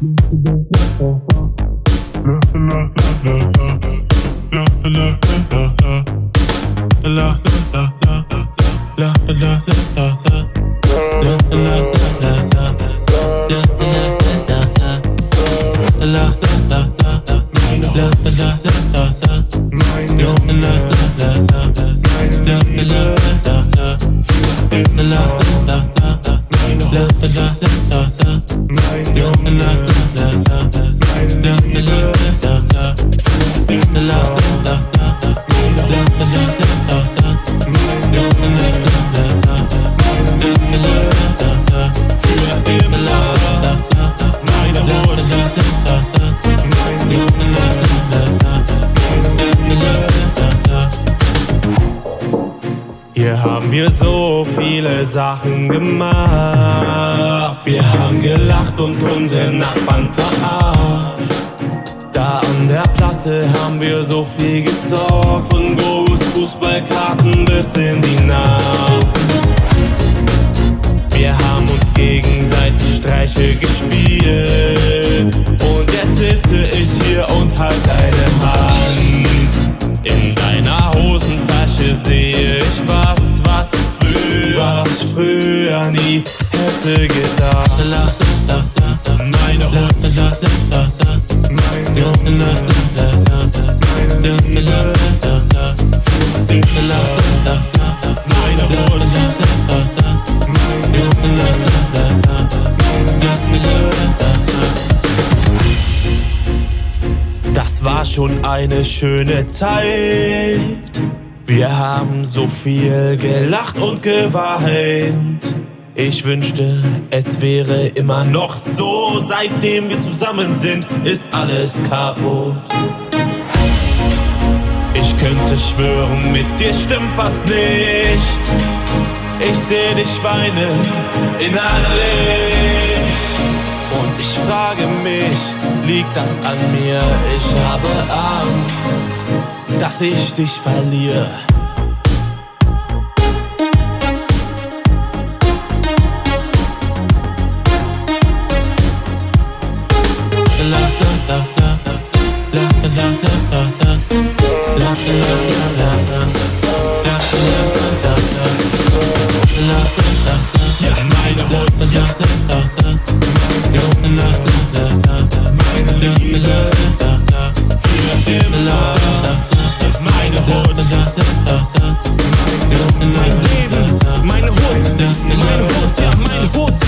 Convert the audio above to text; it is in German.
la la la la la. La la la la. La la la la la. La la la la la. La la la la la. La la la la la. La la la la la. La la la la la. La la la la la la la la la Hier haben wir so viele Sachen gemacht. Wir haben gelacht und unsere Nachbarn verarscht. Da an der Platte haben wir so viel gezockt. Von Gogos Fußballkarten bis in die Nacht. Wir haben uns gegenseitig Streiche gespielt. Und jetzt sitze ich hier und halt deine Hand. Früher nie hätte gedacht. Meine Hund, meine Hunde, meine Liebe, meine Hund. Das war schon eine schöne Zeit. Wir haben so viel gelacht und geweint. Ich wünschte, es wäre immer noch so. Seitdem wir zusammen sind, ist alles kaputt. Ich könnte schwören, mit dir stimmt was nicht. Ich seh dich weinen in aller Licht. Und ich frage mich, liegt das an mir? Ich habe Angst, dass ich dich verliere. Ja, meine Hut, ja, meine Liebe. Mein Leben, mein Hut, mein Hut, ja, mein Hut.